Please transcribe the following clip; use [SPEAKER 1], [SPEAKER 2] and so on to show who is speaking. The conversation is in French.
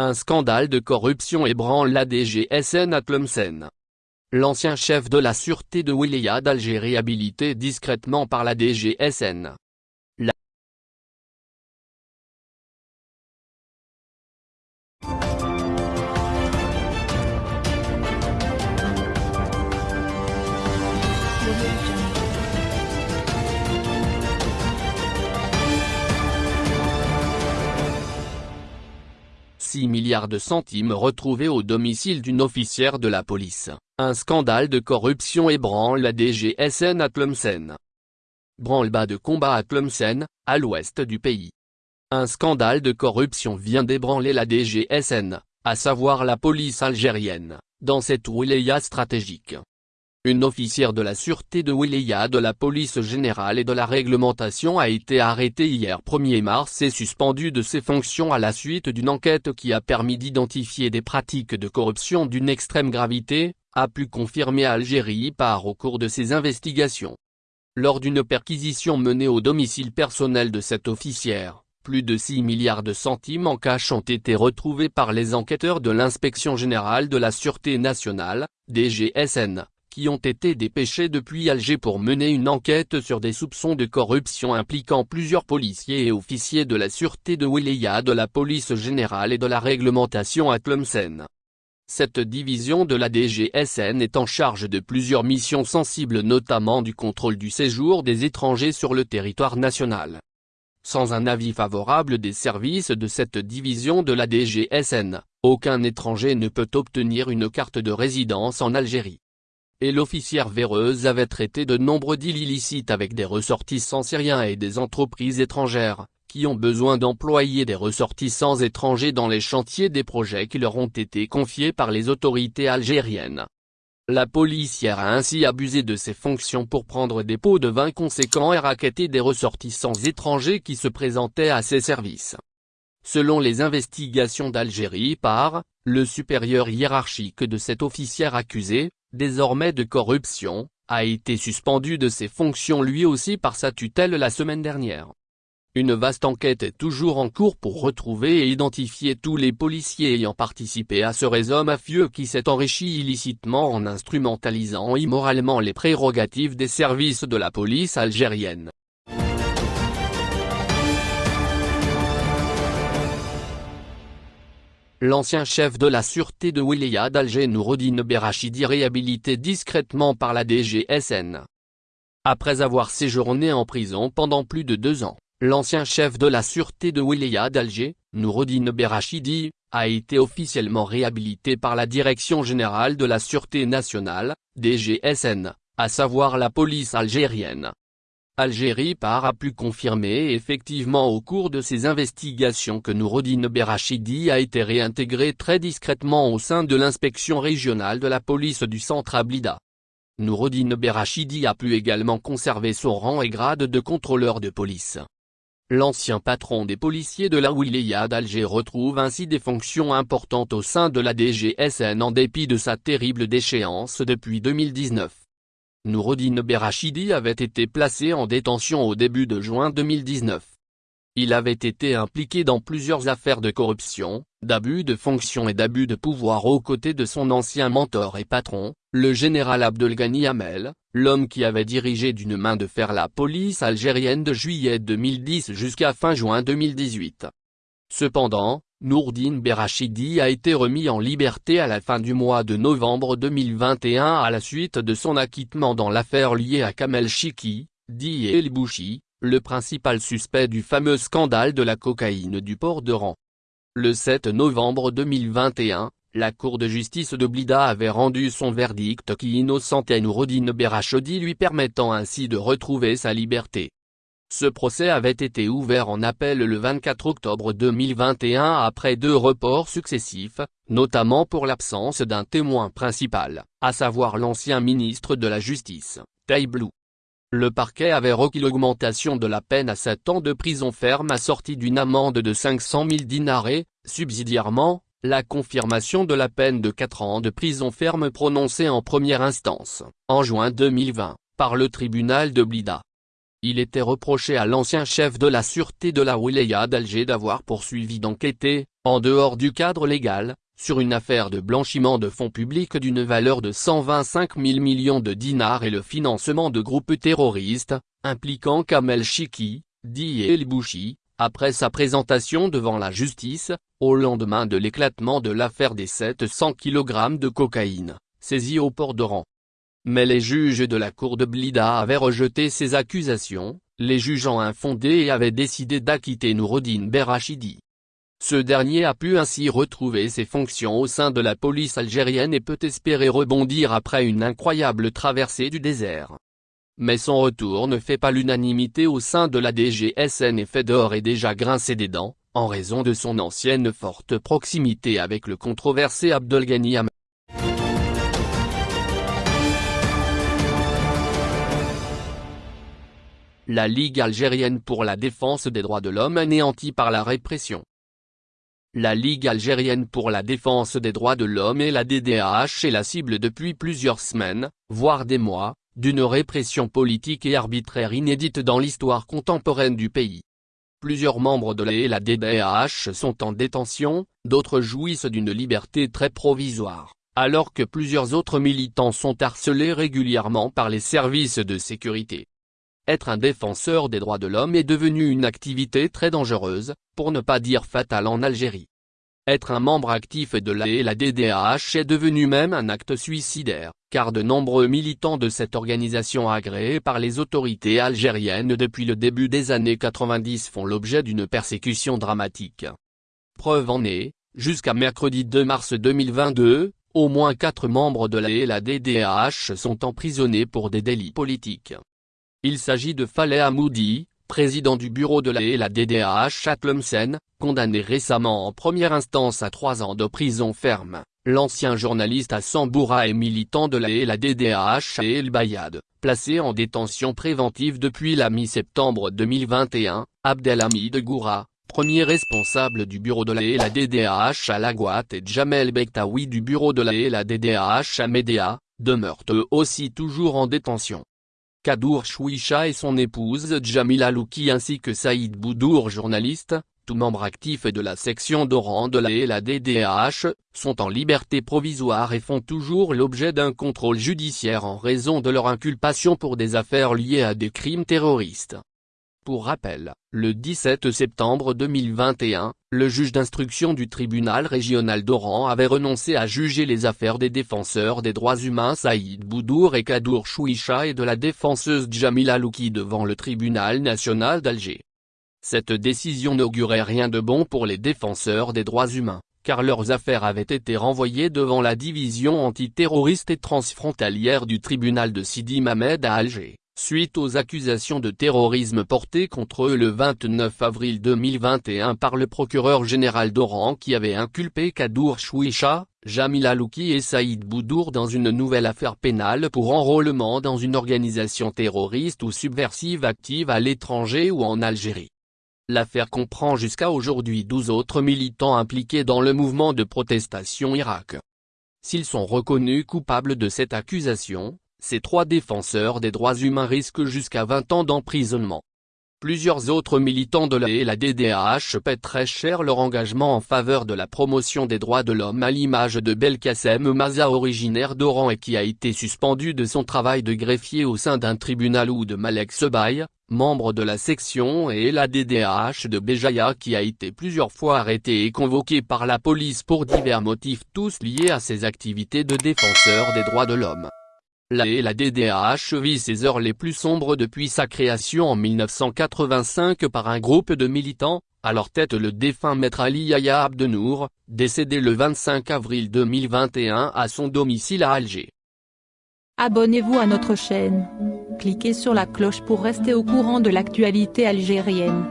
[SPEAKER 1] Un scandale de corruption ébranle la DGSN à Tlemcen. L'ancien chef de la sûreté de Wilaya d'Algérie habilité discrètement par la DGSN. 6 milliards de centimes retrouvés au domicile d'une officière de la police. Un scandale de corruption ébranle la DGSN à Tlemcen. Branle-bas de combat à Tlemcen, à l'ouest du pays. Un scandale de corruption vient d'ébranler la DGSN, à savoir la police algérienne, dans cette wilaya stratégique. Une officière de la sûreté de Wilaya de la police générale et de la réglementation a été arrêtée hier 1er mars et suspendue de ses fonctions à la suite d'une enquête qui a permis d'identifier des pratiques de corruption d'une extrême gravité, a pu confirmer Algérie par au cours de ses investigations. Lors d'une perquisition menée au domicile personnel de cette officière, plus de 6 milliards de centimes en cash ont été retrouvés par les enquêteurs de l'Inspection Générale de la Sûreté Nationale, DGSN, qui ont été dépêchés depuis Alger pour mener une enquête sur des soupçons de corruption impliquant plusieurs policiers et officiers de la sûreté de Wilaya de la police générale et de la réglementation à Tlemcen. Cette division de la DGSN est en charge de plusieurs missions sensibles notamment du contrôle du séjour des étrangers sur le territoire national. Sans un avis favorable des services de cette division de la DGSN, aucun étranger ne peut obtenir une carte de résidence en Algérie. Et l'officière véreuse avait traité de nombreux deals illicites avec des ressortissants syriens et des entreprises étrangères, qui ont besoin d'employer des ressortissants étrangers dans les chantiers des projets qui leur ont été confiés par les autorités algériennes. La policière a ainsi abusé de ses fonctions pour prendre des pots de vin conséquents et raqueter des ressortissants étrangers qui se présentaient à ses services. Selon les investigations d'Algérie par, le supérieur hiérarchique de cette officière accusée, désormais de corruption, a été suspendu de ses fonctions lui aussi par sa tutelle la semaine dernière. Une vaste enquête est toujours en cours pour retrouver et identifier tous les policiers ayant participé à ce réseau mafieux qui s'est enrichi illicitement en instrumentalisant immoralement les prérogatives des services de la police algérienne. L'ancien chef de la sûreté de Wilaya d'Alger Nouroudine Berachidi réhabilité discrètement par la DGSN. Après avoir séjourné en prison pendant plus de deux ans. L'ancien chef de la sûreté de Wilaya d'Alger, Nouroudine Berachidi, a été officiellement réhabilité par la Direction Générale de la Sûreté Nationale, DGSN, à savoir la police algérienne. Algérie par a pu confirmer effectivement au cours de ses investigations que Nouroudine Berachidi a été réintégré très discrètement au sein de l'inspection régionale de la police du centre Ablida. Nouroudine Berachidi a pu également conserver son rang et grade de contrôleur de police. L'ancien patron des policiers de la wilaya d'Alger retrouve ainsi des fonctions importantes au sein de la DGSN en dépit de sa terrible déchéance depuis 2019. Nouroudine Berachidi avait été placé en détention au début de juin 2019. Il avait été impliqué dans plusieurs affaires de corruption, d'abus de fonction et d'abus de pouvoir aux côtés de son ancien mentor et patron, le général Abdelghani Hamel, l'homme qui avait dirigé d'une main de fer la police algérienne de juillet 2010 jusqu'à fin juin 2018. Cependant, Nourdine Berachidi a été remis en liberté à la fin du mois de novembre 2021 à la suite de son acquittement dans l'affaire liée à Kamel Chiki, dit El Bouchi, le principal suspect du fameux scandale de la cocaïne du port de Rang. Le 7 novembre 2021, la Cour de justice de Blida avait rendu son verdict qui innocentait Nourodine Berachodi lui permettant ainsi de retrouver sa liberté. Ce procès avait été ouvert en appel le 24 octobre 2021 après deux reports successifs, notamment pour l'absence d'un témoin principal, à savoir l'ancien ministre de la Justice, Taïblou. Le parquet avait requis l'augmentation de la peine à 7 ans de prison ferme assortie d'une amende de 500 000 dinars subsidiairement, la confirmation de la peine de 4 ans de prison ferme prononcée en première instance, en juin 2020, par le tribunal de Blida. Il était reproché à l'ancien chef de la sûreté de la wilaya d'Alger d'avoir poursuivi d'enquêter, en dehors du cadre légal, sur une affaire de blanchiment de fonds publics d'une valeur de 125 000 millions de dinars et le financement de groupes terroristes, impliquant Kamel Chiki, dit El Bouchi, après sa présentation devant la justice, au lendemain de l'éclatement de l'affaire des 700 kg de cocaïne, saisie au port d'Oran. Mais les juges de la cour de Blida avaient rejeté ces accusations, les jugeant infondées et avaient décidé d'acquitter Noureddin Berachidi. Ce dernier a pu ainsi retrouver ses fonctions au sein de la police algérienne et peut espérer rebondir après une incroyable traversée du désert. Mais son retour ne fait pas l'unanimité au sein de la DGSN et Fedor est déjà grincé des dents, en raison de son ancienne forte proximité avec le controversé Abdelghani La Ligue algérienne pour la défense des droits de l'homme anéantie par la répression. La Ligue algérienne pour la défense des droits de l'homme et la DDAH est la cible depuis plusieurs semaines, voire des mois, d'une répression politique et arbitraire inédite dans l'histoire contemporaine du pays. Plusieurs membres de la et la DDAH sont en détention, d'autres jouissent d'une liberté très provisoire, alors que plusieurs autres militants sont harcelés régulièrement par les services de sécurité. Être un défenseur des droits de l'homme est devenu une activité très dangereuse, pour ne pas dire fatale en Algérie. Être un membre actif de la et la est devenu même un acte suicidaire, car de nombreux militants de cette organisation agréée par les autorités algériennes depuis le début des années 90 font l'objet d'une persécution dramatique. Preuve en est, jusqu'à mercredi 2 mars 2022, au moins quatre membres de la et la sont emprisonnés pour des délits politiques. Il s'agit de Faleh Hamoudi, président du bureau de la et DDAH à Tlemcen, condamné récemment en première instance à trois ans de prison ferme, l'ancien journaliste à Samboura et militant de la et DDAH El Bayad, placé en détention préventive depuis la mi-septembre 2021, Abdelhamid Goura, premier responsable du bureau de la et la DDAH à Laguat et Jamel Bektaoui du bureau de la et la à Médéa, demeurent eux aussi toujours en détention. Kadour Chouicha et son épouse Jamila Louki ainsi que Saïd Boudour journaliste, tout membre actif de la section d'Oran de la et la DDAH, sont en liberté provisoire et font toujours l'objet d'un contrôle judiciaire en raison de leur inculpation pour des affaires liées à des crimes terroristes. Pour rappel, le 17 septembre 2021, le juge d'instruction du tribunal régional d'Oran avait renoncé à juger les affaires des défenseurs des droits humains Saïd Boudour et Kadour Chouicha et de la défenseuse Djamila Louki devant le tribunal national d'Alger. Cette décision n'augurait rien de bon pour les défenseurs des droits humains, car leurs affaires avaient été renvoyées devant la division antiterroriste et transfrontalière du tribunal de Sidi Mamed à Alger suite aux accusations de terrorisme portées contre eux le 29 avril 2021 par le procureur général d'Oran qui avait inculpé Kadour Chouicha, Jamil Alouki et Saïd Boudour dans une nouvelle affaire pénale pour enrôlement dans une organisation terroriste ou subversive active à l'étranger ou en Algérie. L'affaire comprend jusqu'à aujourd'hui 12 autres militants impliqués dans le mouvement de protestation Irak. S'ils sont reconnus coupables de cette accusation, ces trois défenseurs des droits humains risquent jusqu'à 20 ans d'emprisonnement. Plusieurs autres militants de la et la DDAH paient très cher leur engagement en faveur de la promotion des droits de l'homme à l'image de Belkacem Maza originaire d'Oran et qui a été suspendu de son travail de greffier au sein d'un tribunal ou de Malek Sebaï, membre de la section et la DDAH de Béjaïa qui a été plusieurs fois arrêté et convoqué par la police pour divers motifs tous liés à ses activités de défenseur des droits de l'homme. La et la ses heures les plus sombres depuis sa création en 1985 par un groupe de militants, à leur tête le défunt maître Ali Yahya Abdenour, décédé le 25 avril 2021 à son domicile à Alger.
[SPEAKER 2] Abonnez-vous à notre chaîne. Cliquez sur la cloche pour rester au courant de l'actualité algérienne.